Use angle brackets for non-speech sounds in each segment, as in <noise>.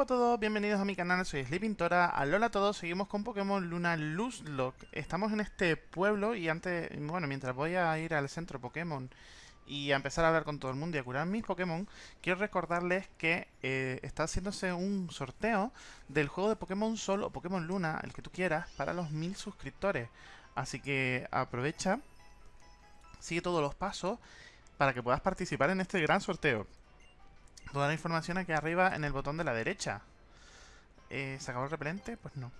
Hola a todos, bienvenidos a mi canal, soy Sleepintora. Alola a todos, seguimos con Pokémon Luna Luzlocke. Estamos en este pueblo y antes, bueno, mientras voy a ir al centro Pokémon y a empezar a hablar con todo el mundo y a curar mis Pokémon, quiero recordarles que eh, está haciéndose un sorteo del juego de Pokémon Sol o Pokémon Luna, el que tú quieras, para los mil suscriptores. Así que aprovecha, sigue todos los pasos para que puedas participar en este gran sorteo. Toda la información aquí arriba en el botón de la derecha. Eh, ¿Se acabó el repelente? Pues no.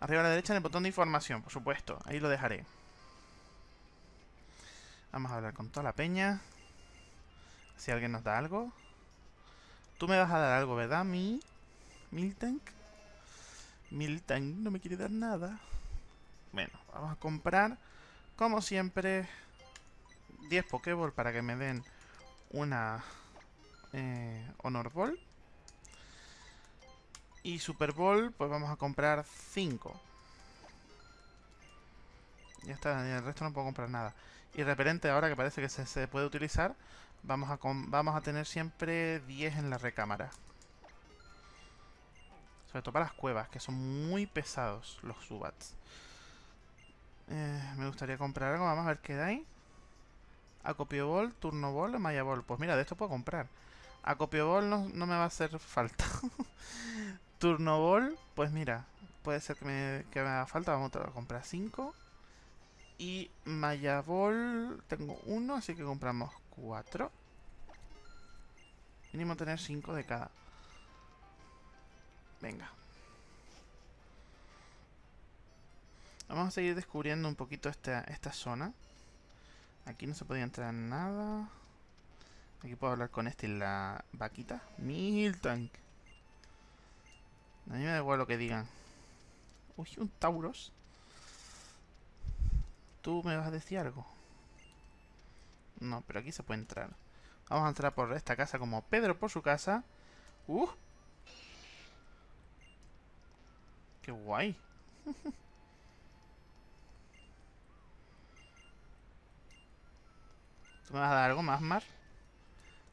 Arriba a la derecha en el botón de información, por supuesto. Ahí lo dejaré. Vamos a hablar con toda la peña. Si alguien nos da algo. Tú me vas a dar algo, ¿verdad? Mi... Miltank. Miltank no me quiere dar nada. Bueno, vamos a comprar, como siempre, 10 Pokéball para que me den una eh, Honor Ball. Y Super Bowl, pues vamos a comprar 5. Ya está, el resto no puedo comprar nada. Y repelente, ahora que parece que se, puede utilizar, vamos a, vamos a tener siempre 10 en la recámara. Sobre todo para las cuevas, que son muy pesados los Subats. Eh, me gustaría comprar algo, vamos a ver qué ahí. Acopio Ball, Turno Ball, Maya Ball. Pues mira, de esto puedo comprar. Acopio Ball no, no me va a hacer falta. <laughs> Turno Ball, pues mira, puede ser que me, que me haga falta. Vamos a comprar 5. Y Maya Ball, tengo uno, así que compramos 4. Mínimo tener 5 de cada. Venga. Vamos a seguir descubriendo un poquito esta, esta zona. Aquí no se podía entrar nada. Aquí puedo hablar con este la vaquita. Miltank. A mí me da igual lo que digan. Uy, un Tauros. ¿Tú me vas a decir algo? No, pero aquí se puede entrar. Vamos a entrar por esta casa como Pedro por su casa. ¡Uh! ¡Qué guay! <laughs> ¿Tú me vas a dar algo más, Mar?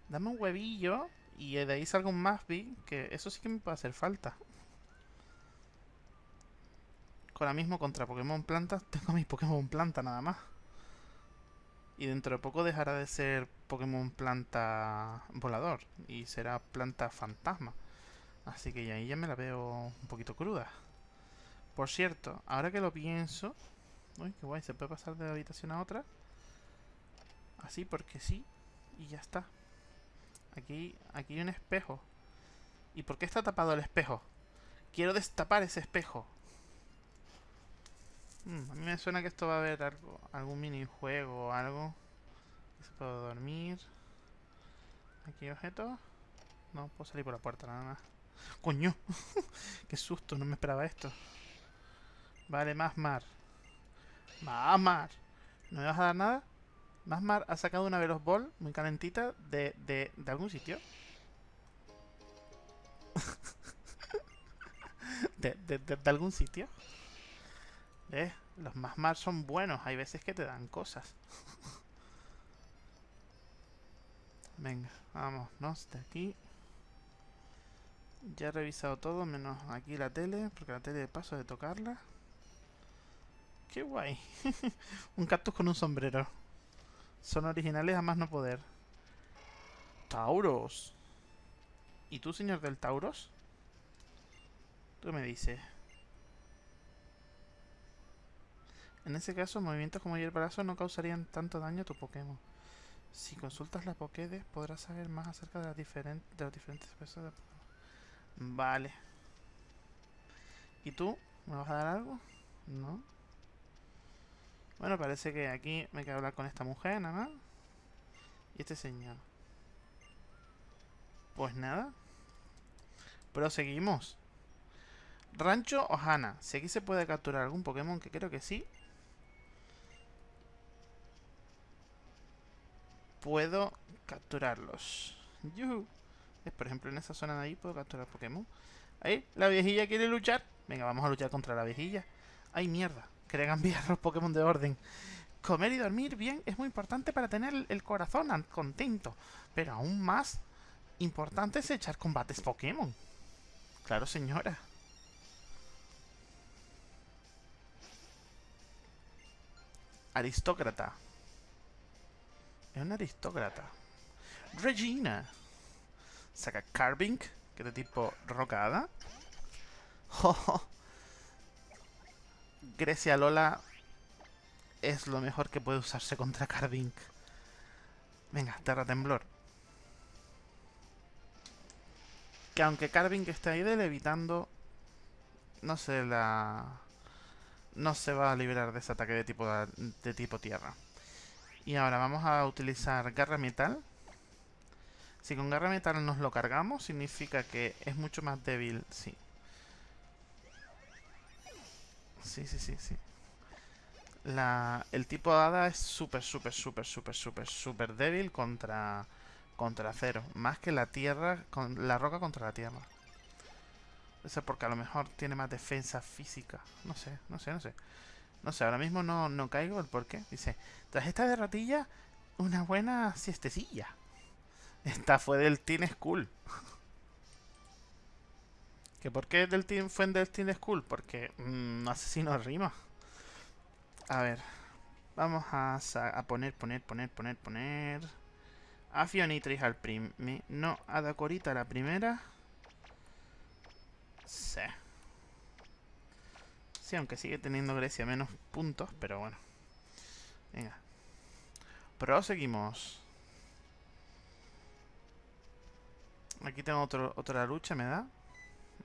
Dame un huevillo y de ahí salga un Masby, que eso sí que me puede hacer falta. Ahora mismo contra Pokémon Planta <laughs> tengo mis Pokémon Planta nada más. Y dentro de poco dejará de ser Pokémon Planta Volador y será Planta Fantasma. Así que ahí ya me la veo un poquito cruda. Por cierto, ahora que lo pienso... Uy, qué guay, ¿se puede pasar de habitación a otra? Así porque sí. Y ya está. Aquí, aquí hay un espejo. ¿Y por qué está tapado el espejo? Quiero destapar ese espejo. Hmm, a mí me suena que esto va a haber algo, algún minijuego o algo. Se puede dormir. Aquí objeto. No, puedo salir por la puerta nada más. ¡Coño! <laughs> ¡Qué susto! No me esperaba esto. Vale, más mar. Más mar. ¿No me vas a dar nada? Masmar ha sacado una Velos Ball muy calentita de, de, de algún sitio. <laughs> de, de, de, algún sitio. ¿Ves? Los Masmar son buenos. Hay veces que te dan cosas. <laughs> Venga, vámonos de aquí. Ya he revisado todo, menos aquí la tele, porque la tele de paso de tocarla. ¡Qué guay! <laughs> un cactus con un sombrero. Son originales a más no poder. Tauros. ¿Y tú, señor del Tauros? Tú me dices. En ese caso, movimientos como brazo no causarían tanto daño a tu Pokémon. Si consultas la Pokédex, podrás saber más acerca de, las diferentes de las diferentes especies de Pokémon. Vale. ¿Y tú? ¿Me vas a dar algo? No. Bueno, parece que aquí me quedo hablar con esta mujer, nada más. Y este señor. Pues nada. Proseguimos. Rancho Ohana. Si aquí se puede capturar algún Pokémon, que creo que sí. Puedo capturarlos. Yuhu. Por ejemplo, en esa zona de ahí puedo capturar Pokémon. Ahí, la viejilla quiere luchar. Venga, vamos a luchar contra la viejilla. ¡Ay, mierda! Quería cambiar los Pokémon de orden. Comer y dormir bien es muy importante para tener el corazón contento. Pero aún más importante es echar combates Pokémon. Claro, señora. Aristócrata. Es un aristócrata. Regina. Saca Carving, que es de tipo rocada. <laughs> Grecia Lola es lo mejor que puede usarse contra Carving. Venga, Terra Temblor. Que aunque Carving esté ahí evitando, no se la... No se va a liberar de ese ataque de tipo, de tipo tierra. Y ahora vamos a utilizar Garra Metal. Si con Garra Metal nos lo cargamos, significa que es mucho más débil, sí. Sí, sí, sí, sí. La, el tipo Hada es súper, súper, súper, súper, súper, súper débil contra, contra acero. Más que la tierra, con la roca contra la tierra. Eso porque a lo mejor tiene más defensa física. No sé, no sé, no sé. No sé, ahora mismo no, no caigo el por qué. Dice, tras esta derrotilla, una buena siestecilla. <laughs> Esta fue del Team School. ¿Que por qué del team, fue del Team School? Porque mmm, asesino rima. A ver. Vamos a, a, poner, poner, poner, poner, poner... A Fionitris al prim... No, a Dacorita la primera. Sí. Sí, aunque sigue teniendo Grecia menos puntos, pero bueno. Venga. Proseguimos. Aquí tengo otro, otra lucha, ¿me da?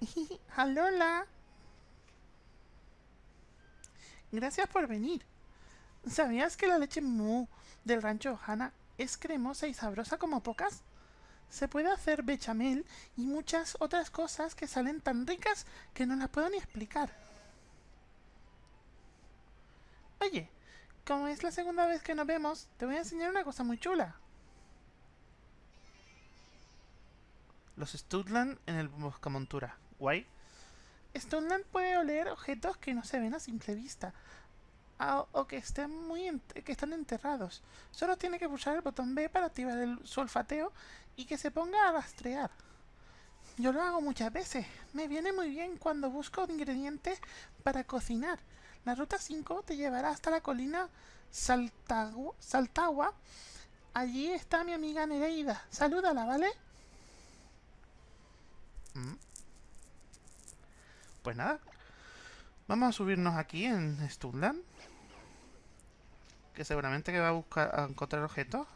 <laughs> Alola. Gracias por venir. ¿Sabías que la leche mu del rancho Hanna es cremosa y sabrosa como pocas? Se puede hacer bechamel y muchas otras cosas que salen tan ricas que no las puedo ni explicar. Oye, como es la segunda vez que nos vemos, te voy a enseñar una cosa muy chula. Los Studland en el Buscamontura. Guay. Stoneland puede oler objetos que no se ven a simple vista. O, que estén muy que están enterrados. Solo tiene que pulsar el botón B para activar el, su olfateo y que se ponga a rastrear. Yo lo hago muchas veces. Me viene muy bien cuando busco ingredientes para cocinar. La ruta 5 te llevará hasta la colina Saltagua. Allí está mi amiga Nereida. Salúdala, ¿vale? Mm. Pues nada. Vamos a subirnos aquí en Studland. Que seguramente que va a buscar a encontrar objetos.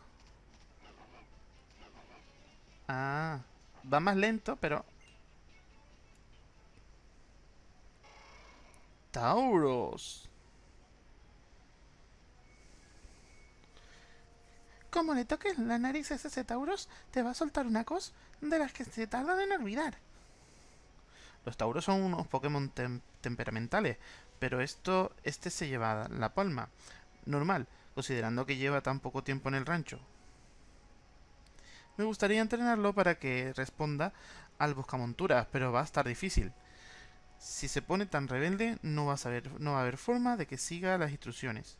Ah. Va más lento, pero... Tauros. Como le toques la nariz a ese Tauros, te va a soltar una cosa de las que se tardan en olvidar. Los Tauros son unos Pokémon temperamentales, pero esto, este se lleva la palma. Normal, considerando que lleva tan poco tiempo en el rancho. Me gustaría entrenarlo para que responda al buscamonturas, pero va a estar difícil. Si se pone tan rebelde, no va a, no va a haber forma de que siga las instrucciones.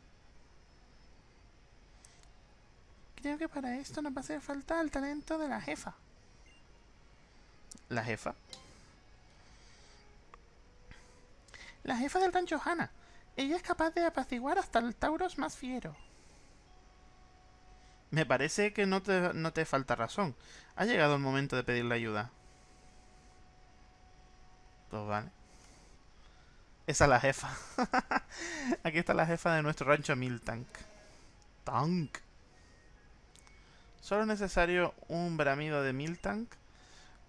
Creo que para esto nos va a hacer falta el talento de la jefa. ¿La jefa? La jefa del rancho Hanna. Ella es capaz de apaciguar hasta el Tauros más fiero. Me parece que no te, no te falta razón. Ha llegado el momento de pedirle ayuda. Pues vale. Esa es la jefa. <laughs> Aquí está la jefa de nuestro rancho Miltank. Tank. Solo es necesario un bramido de Miltank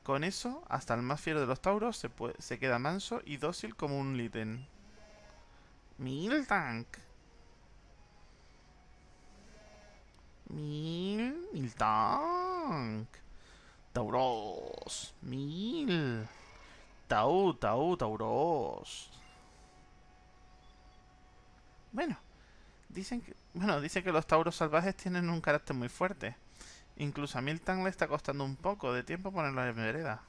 con eso, hasta el más fiero de los tauros se, se queda manso y dócil como un Litten. Miltank. Mil... Miltank. Tauros. Mil. Tau, tau, tauros. Bueno, dicen que, bueno, dice que los tauros salvajes tienen un carácter muy fuerte. Incluso a Milton le está costando un poco de tiempo ponerlo en vereda.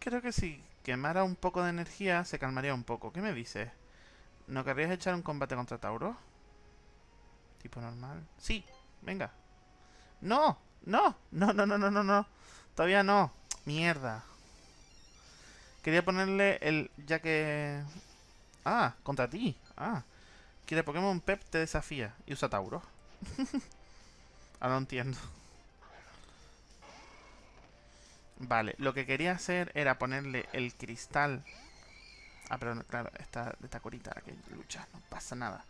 Creo que si quemara un poco de energía se calmaría un poco. ¿Qué me dices? ¿No querrías echar un combate contra Tauro? Tipo normal. Sí, venga. ¡No! ¡No! No, no, no, no, no, no. Todavía no. Mierda. Quería ponerle el... Ya que... Ah, contra ti. Ah. Quiere Pokémon Pep te desafía. Y usa Tauro. <laughs> Ahora lo entiendo. Vale, lo que quería hacer era ponerle el cristal... Ah, pero claro, esta, esta corita que lucha, no pasa nada.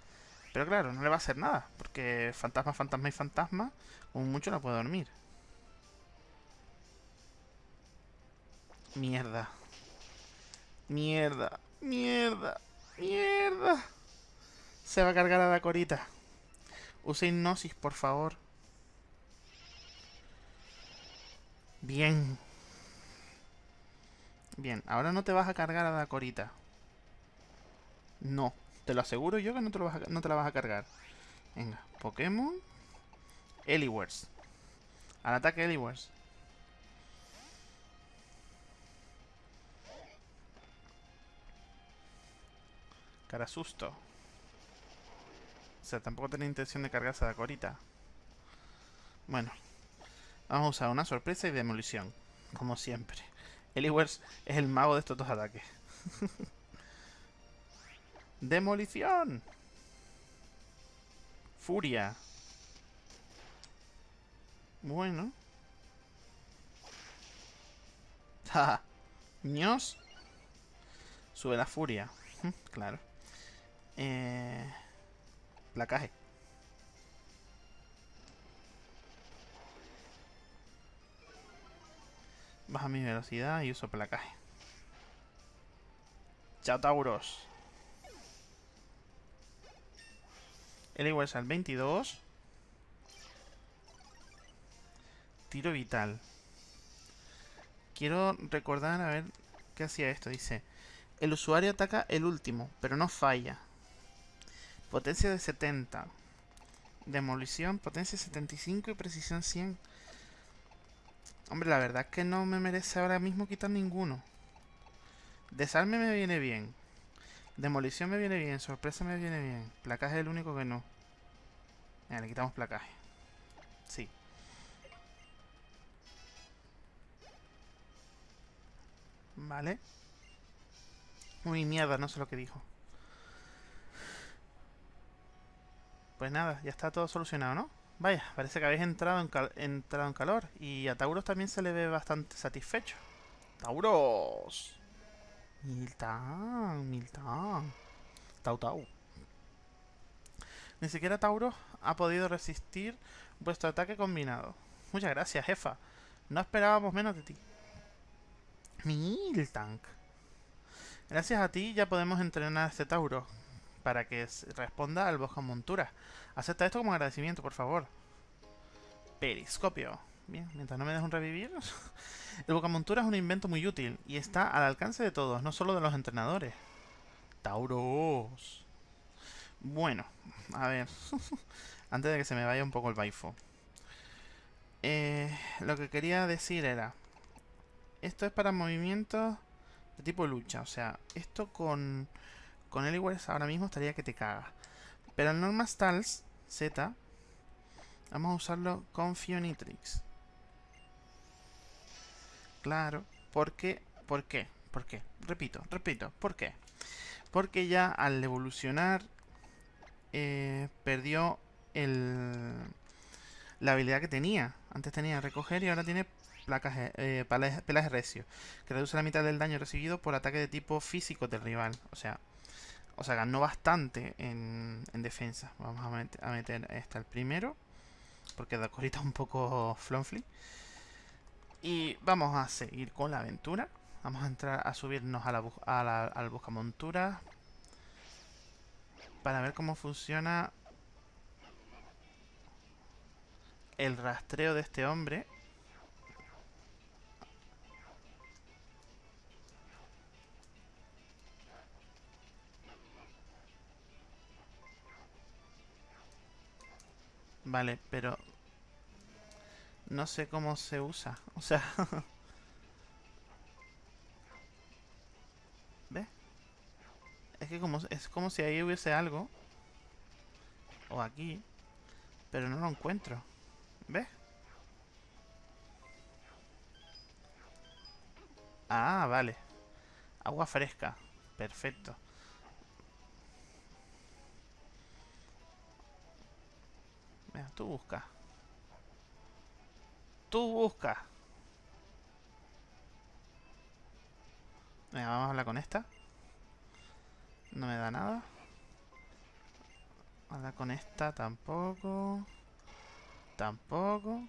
Pero claro, no le va a hacer nada, porque fantasma, fantasma y fantasma, como mucho no puede dormir. Mierda. Mierda. Mierda. Mierda. Se va a cargar a la corita. Use hipnosis, por favor. Bien. Bien, ahora no te vas a cargar a la corita. No, te lo aseguro yo que no te, no te la vas a cargar. Venga, Pokémon. Eliwers. Al ataque Eliwers. Cara susto. O sea, tampoco tenía intención de cargarse a la corita. Bueno. Vamos a usar una sorpresa y demolición. Como siempre. Eliwers es el mago de estos dos ataques. <laughs> ¡Demolición! Furia. Bueno. ¡Ja! ¡Ños! Sube la furia. claro. Eh... Placaje. Baja mi velocidad y uso placaje. Chao, Tauros. El igual es al 22. Tiro vital. Quiero recordar, a ver, ¿qué hacía esto? Dice, el usuario ataca el último, pero no falla. Potencia de 70. Demolición, potencia 75 y precisión 100. Hombre, la verdad es que no me merece ahora mismo quitar ninguno. Desarme me viene bien. Demolición me viene bien. Sorpresa me viene bien. Placaje es el único que no. Mira, le quitamos placaje. Sí. Vale. Uy, mierda, no sé lo que dijo. Pues nada, ya está todo solucionado, ¿no? Vaya, parece que habéis entrado en, entrado en calor. Y a Tauros también se le ve bastante satisfecho. ¡Tauros! Miltan, Miltan. Tau, tau. Ni siquiera Tauros ha podido resistir vuestro ataque combinado. Muchas gracias, jefa. No esperábamos menos de ti. Miltank. Gracias a ti ya podemos entrenar a este Tauro para que responda al Boja Montura. Acepta esto como agradecimiento, por favor. Periscopio. Bien, mientras no me dejes un revivir. <laughs> El Bocamontura es un invento muy útil y está al alcance de todos, no solo de los entrenadores. Tauros. Bueno, a ver. <laughs> Antes de que se me vaya un poco el baifo. Eh, lo que quería decir era... Esto es para movimientos de tipo lucha. O sea, esto con, con Eliwers ahora mismo estaría que te caga. Pero el Norma Stals Z, vamos a usarlo con Fionitrix. Claro, ¿por qué? ¿Por qué? ¿Por qué? Repito, repito, ¿por qué? Porque ya al evolucionar eh, perdió el, la habilidad que tenía. Antes tenía recoger y ahora tiene placas, eh, pelaje recio, que reduce la mitad del daño recibido por ataque de tipo físico del rival. O sea, o sea, ganó bastante en, defensa. Vamos a, meter este al primero. Porque da corita un poco flonfly. Y vamos a seguir con la aventura. Vamos a entrar a subirnos a la, la, al buscamontura. Para ver cómo funciona el rastreo de este hombre. Vale, pero... No sé cómo se usa. O sea... <laughs> ¿Ves? Es que como, es como si ahí hubiese algo. O aquí. Pero no lo encuentro. ¿Ves? Ah, vale. Agua fresca. Perfecto. Tú busca. Tú busca. Venga, vamos a hablar con esta. No me da nada. Hablar con esta tampoco. Tampoco.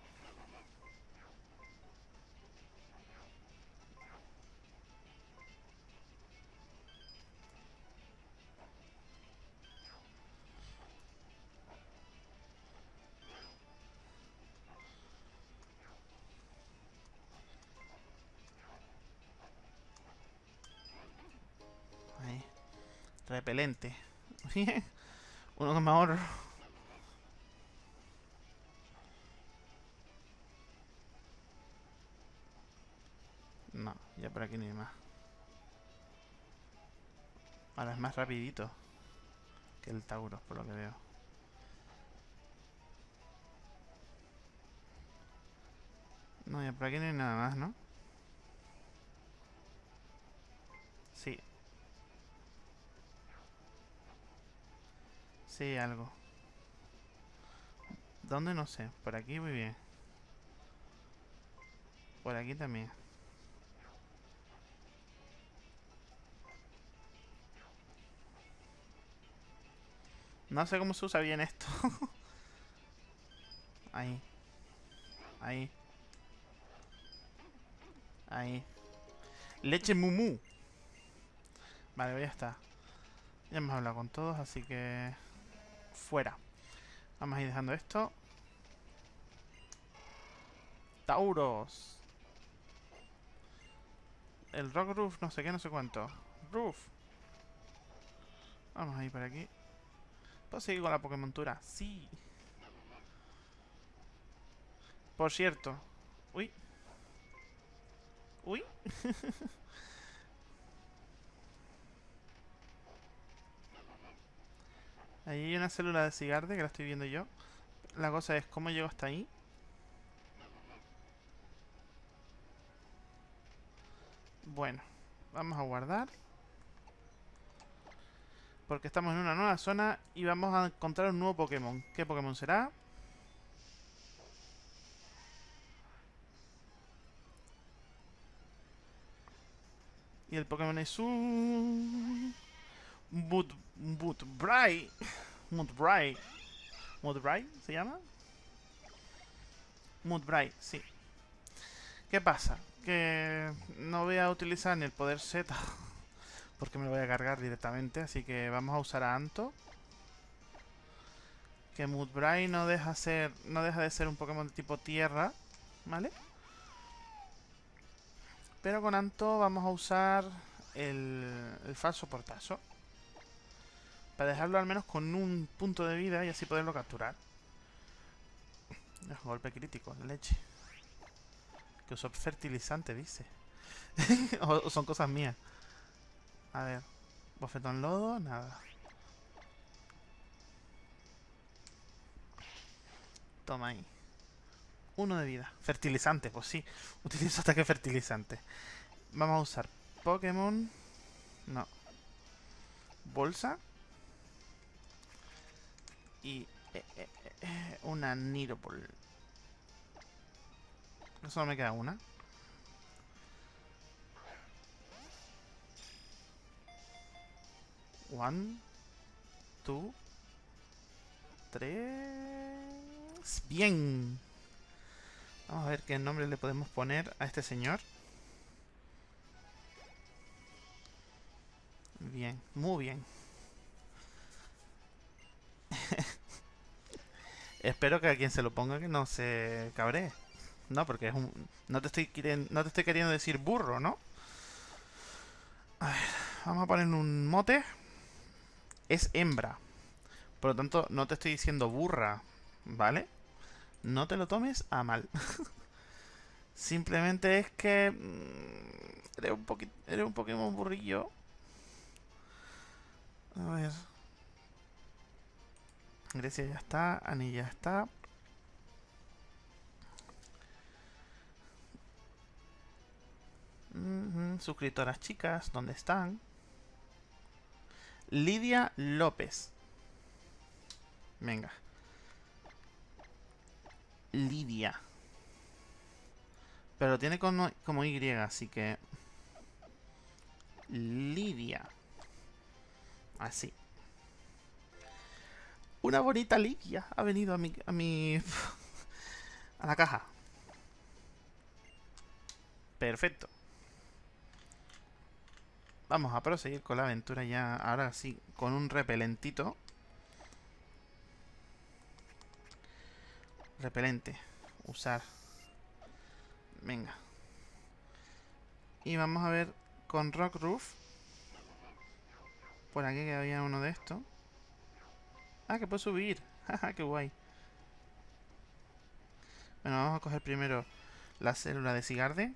Repelente. <laughs> Uno que me. No, ya por aquí ni más. Ahora es más rapidito que el Tauros, por lo que veo. No, ya por aquí no hay nada más, ¿no? Algo. ¿Dónde? No sé. Por aquí muy bien. Por aquí también. No sé cómo se usa bien esto. <laughs> Ahí. Ahí. Ahí. Leche mumu. Vale, ya está. Ya hemos hablado con todos, así que fuera. Vamos a ir dejando esto. Tauros. El Rock Roof, no sé qué, no sé cuánto. Roof. Vamos a ir por aquí. ¿Puedo seguir con la Pokémontura? Sí. Por cierto. Uy. Uy. <laughs> Ahí hay una célula de cigarde que la estoy viendo yo. La cosa es, ¿cómo llego hasta ahí? Bueno, vamos a guardar. Porque estamos en una nueva zona y vamos a encontrar un nuevo Pokémon. ¿Qué Pokémon será? Y el Pokémon es un... Mud, Mudbray. Mudbray. Mudbray se llama. Mudbray, sí. ¿Qué pasa? Que no voy a utilizar ni el poder Z porque me lo voy a cargar directamente, así que vamos a usar a Anto. Que Mudbray no deja ser no deja de ser un Pokémon de tipo tierra, ¿vale? Pero con Anto vamos a usar el, el falso portazo. Para dejarlo al menos con un punto de vida y así poderlo capturar. Golpe crítico, leche. Que usó fertilizante, dice. <laughs> o, son cosas mías. A ver. Bofetón lodo, nada. Toma ahí. Uno de vida. Fertilizante, pues sí. <laughs> Utilizo ataque fertilizante. Vamos a usar Pokémon. No. Bolsa y eh, eh, eh, una Niropol. Solo me queda una. One, two, tres. Bien. Vamos a ver qué nombre le podemos poner a este señor. Bien, muy bien. Espero que a quien se lo ponga que no se cabree. No, porque es un... No te estoy, no te estoy queriendo decir burro, ¿no? A ver, vamos a poner un mote. Es hembra. Por lo tanto, no te estoy diciendo burra. ¿vale? No te lo tomes a mal. <laughs> Simplemente es que... Mm, eres un, eres un Pokémon burrillo. A ver. Grecia ya está, Ani ya está. suscriptoras chicas, ¿dónde están? Lidia López. Venga. Lidia. Pero tiene como, como Y, así que... Lidia. Así. Una bonita Lidia ha venido a mi... A, mi, <laughs> a la caja. Perfecto. Vamos a proseguir con la aventura ya, ahora sí, con un repelentito. Repelente. Usar. Venga. Y vamos a ver con Rock Roof. Por aquí que había uno de estos. Ah, que puedo subir. <laughs> Jaja, qué guay. Bueno, vamos a coger primero la célula de Sigarde.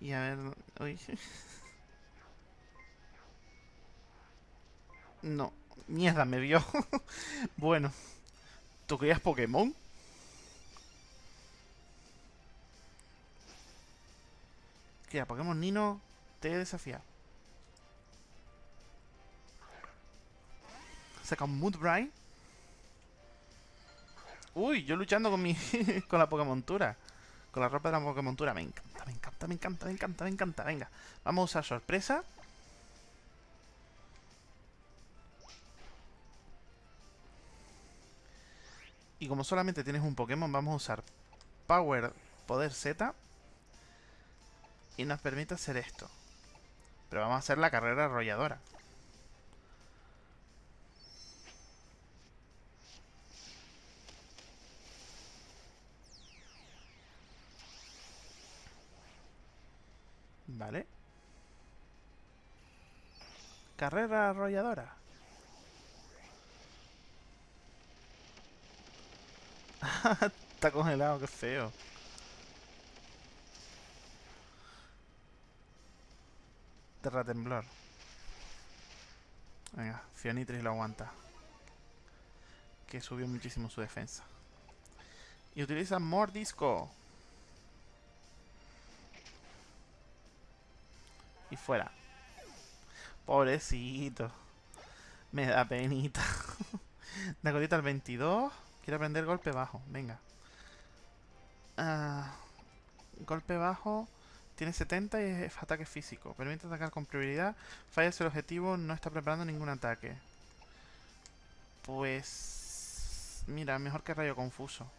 Y a ver... Uy. <laughs> No. Mierda, me vio. <laughs> bueno. ¿Tú querías Pokémon? ¿Qué? Pokémon Nino te he Saca un Moodbright. Uy, yo luchando con mi <laughs> con la Pokémontura. Con la ropa de la Pokémontura. Me encanta, me encanta, me encanta, me encanta, me encanta. Venga, vamos a usar sorpresa. Y como solamente tienes un Pokémon, vamos a usar Power Poder Z. Y nos permite hacer esto. Pero vamos a hacer la carrera arrolladora. Vale. Carrera arrolladora. <laughs> Está congelado, qué feo. Terra temblor. Venga, Fionitris lo aguanta. Que subió muchísimo su defensa. Y utiliza Mordisco. Y fuera. Pobrecito. Me da penita. <laughs> Dacorita al 22. Quiero aprender golpe bajo. Venga. Ah, golpe bajo. Tiene 70 y es ataque físico. Permite atacar con prioridad. Falla si el objetivo no está preparando ningún ataque. Pues... Mira, mejor que rayo confuso.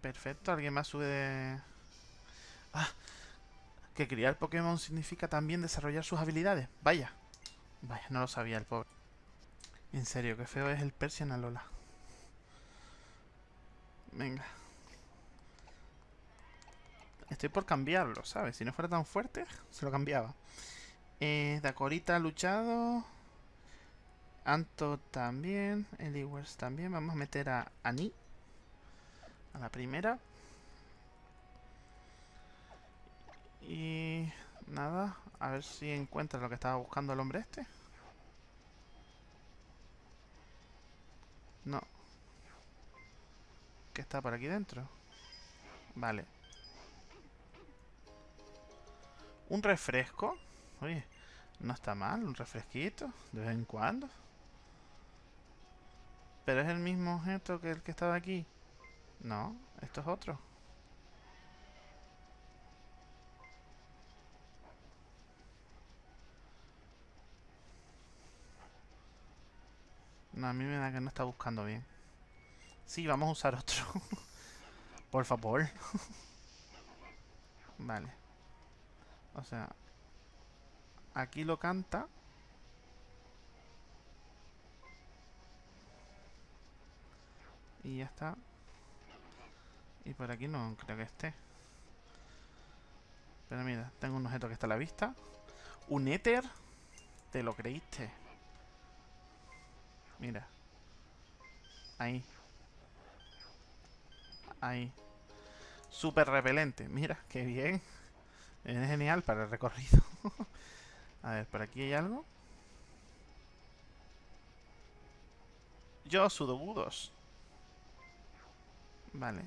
Perfecto, alguien más sube. Ah, que criar Pokémon significa también desarrollar sus habilidades. Vaya. Vaya, no lo sabía el pobre. En serio, qué feo es el Persian Alola. Venga. Estoy por cambiarlo, ¿sabes? Si no fuera tan fuerte, se lo cambiaba. Eh, Dakorita ha luchado. Anto también. Eliwers también. Vamos a meter a Ani. A la primera. Y nada, a ver si encuentra lo que estaba buscando el hombre este. No. ¿Qué está por aquí dentro? Vale. Un refresco. Oye, no está mal, un refresquito, de vez en cuando. Pero es el mismo objeto que el que estaba aquí. No, esto es otro. No, a mí me da que no está buscando bien. Sí, vamos a usar otro. <laughs> Por favor. <laughs> vale. O sea, aquí lo canta. Y ya está. Y por aquí no creo que esté. Pero mira, tengo un objeto que está a la vista. Un éter. ¿Te lo creíste? Mira. Ahí. Ahí. Súper repelente. Mira, qué bien. Es genial para el recorrido. <laughs> A ver, ¿por aquí hay algo? Yo sudobudos. Vale.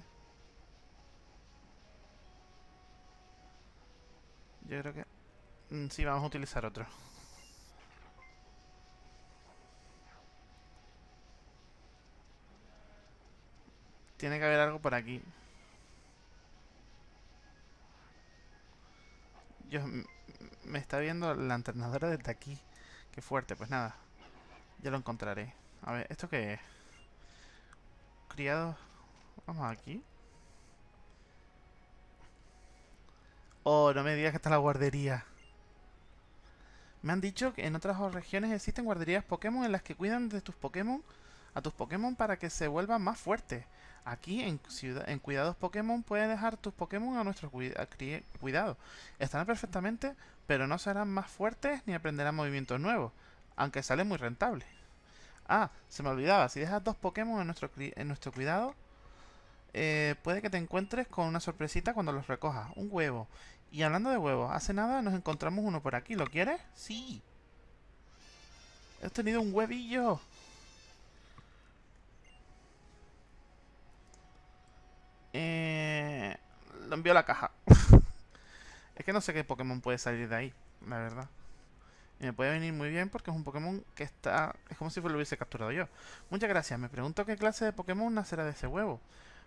Yo creo que... Mm, sí, vamos a utilizar otro. Tiene que haber algo por aquí. Yo... Me está viendo la entrenadora desde aquí. Qué fuerte, pues nada. Ya lo encontraré. A ver, ¿esto qué es? Criado... Vamos aquí. Oh, no me digas que está la guardería. Me han dicho que en otras regiones existen guarderías Pokémon en las que cuidan de tus Pokémon a tus Pokémon para que se vuelvan más fuertes. Aquí en, Cuidados Pokémon puedes dejar tus Pokémon a nuestro cuidado. Estarán perfectamente, pero no serán más fuertes ni aprenderán movimientos nuevos, aunque sale muy rentable. Ah, se me olvidaba, si dejas dos Pokémon en nuestro, en nuestro cuidado, eh, puede que te encuentres con una sorpresita cuando los recojas. Un huevo. Y hablando de huevos, hace nada nos encontramos uno por aquí. ¿Lo quieres? Sí. He tenido un huevillo. Eh, lo envío a la caja. <laughs> es que no sé qué Pokémon puede salir de ahí, la verdad. Y me puede venir muy bien porque es un Pokémon que está... Es como si lo hubiese capturado yo. Muchas gracias. Me pregunto qué clase de Pokémon nacerá de ese huevo.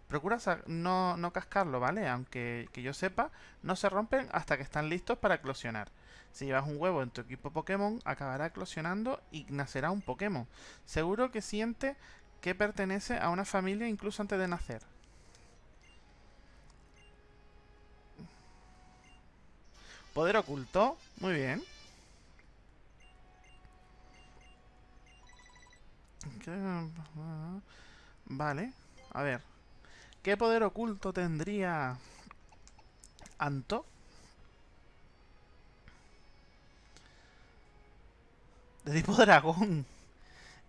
Procura no, no cascarlo, ¿vale? Aunque que yo sepa, no se rompen hasta que están listos para eclosionar. Si llevas un huevo en tu equipo Pokémon, acabará eclosionando y nacerá un Pokémon. Seguro que siente que pertenece a una familia incluso antes de nacer. Poder oculto. Muy bien. Vale. A ver. ¿Qué poder oculto tendría Anto? De tipo dragón.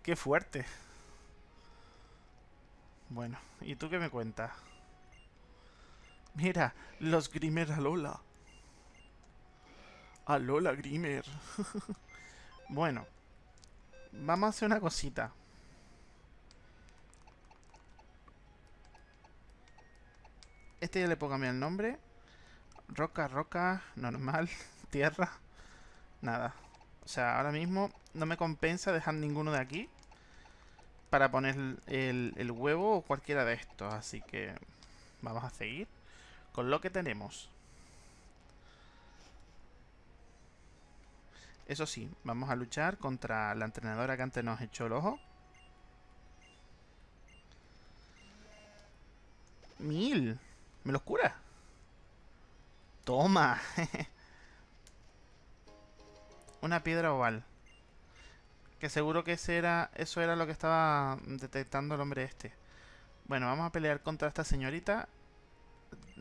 Qué fuerte. Bueno, ¿y tú qué me cuentas? Mira, los Grimer Alola. Alola Grimer. <laughs> bueno, vamos a hacer una cosita. Este ya le puedo cambiar el nombre. Roca, roca, normal, <laughs> tierra. Nada. O sea, ahora mismo no me compensa dejar ninguno de aquí. Para poner el, el huevo o cualquiera de estos. Así que vamos a seguir con lo que tenemos. Eso sí, vamos a luchar contra la entrenadora que antes nos echó el ojo. Mil. ¿Me los cura? Toma. <laughs> Una piedra oval. Que seguro que ese era, eso era lo que estaba detectando el hombre este. Bueno, vamos a pelear contra esta señorita.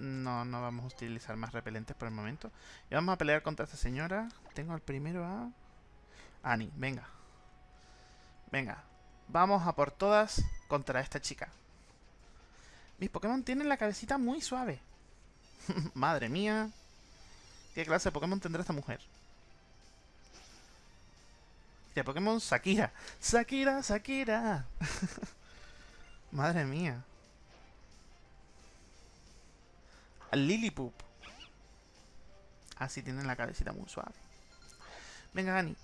No, no vamos a utilizar más repelentes por el momento. Y vamos a pelear contra esta señora. Tengo al primero a... Annie, venga. Venga. Vamos a por todas contra esta chica. Mis Pokémon tienen la cabecita muy suave. <laughs> Madre mía. ¿Qué clase de Pokémon tendrá esta mujer? De Pokémon Sakira. Sakira, Sakira. <laughs> Madre mía. Lillipup. Así ah, tienen la cabecita muy suave. Venga, Gani.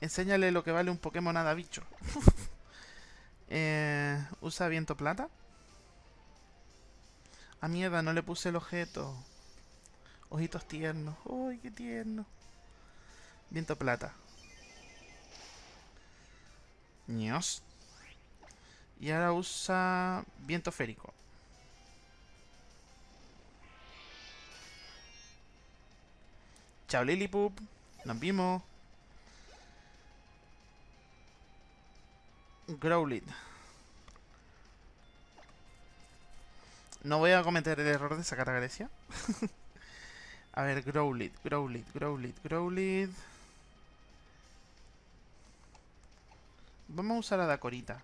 Enséñale lo que vale un Pokémon nada bicho. <laughs> Eh, usa viento plata. A mierda, no le puse el objeto. Ojitos tiernos. ¡Uy, qué tierno! Viento plata. Ños. Y ahora usa viento férico. Chao Lilipup. Nos vimos. Growlit. No voy a cometer el error de sacar a Grecia. <laughs> a ver, Growlit, Growlit, Growlit, Growlit. Vamos a usar a Dakorita.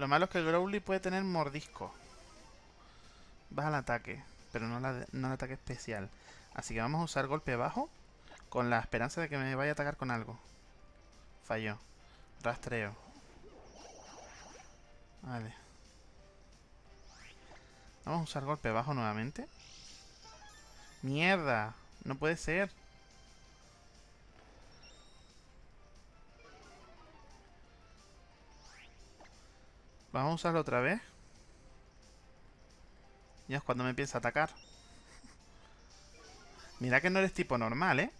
Lo malo es que Growly puede tener mordisco. Baja el ataque, pero no, no el ataque especial. Así que vamos a usar golpe bajo con la esperanza de que me vaya a atacar con algo. Falló. Rastreo. Vale. Vamos a usar golpe bajo nuevamente. ¡Mierda! No puede ser. Vamos a usarlo otra vez. Ya es cuando me empieza a atacar. Mira que no eres tipo normal, ¿eh?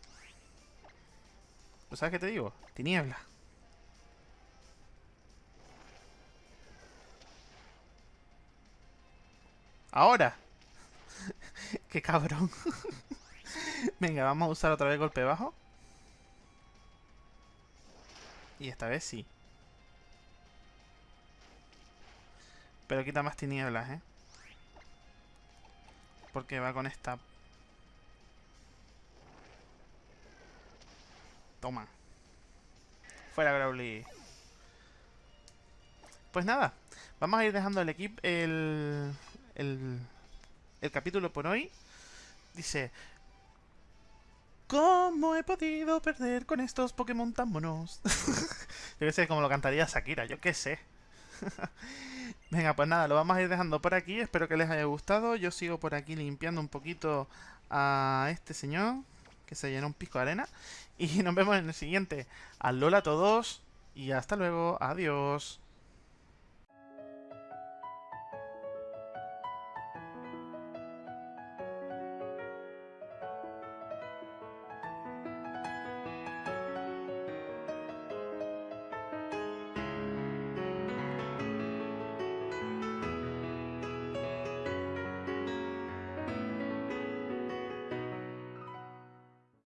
¿Tú sabes qué te digo? Tiniebla. ¡Ahora! <laughs> ¡Qué cabrón! <laughs> Venga, vamos a usar otra vez golpe bajo. Y esta vez sí. Pero quita más tinieblas, ¿eh? Porque va con esta... Toma. Fuera Growly. Pues nada. Vamos a ir dejando el equipo... El, el, el capítulo por hoy. Dice... ¿Cómo he podido perder con estos Pokémon tan monos? <laughs> yo qué sé, como lo cantaría Shakira, yo qué sé. <laughs> Venga, pues nada, lo vamos a ir dejando por aquí. Espero que les haya gustado. Yo sigo por aquí limpiando un poquito a este señor que se llenó un pico de arena. <laughs> Y nos vemos en el siguiente. Alola a todos y hasta luego. Adiós.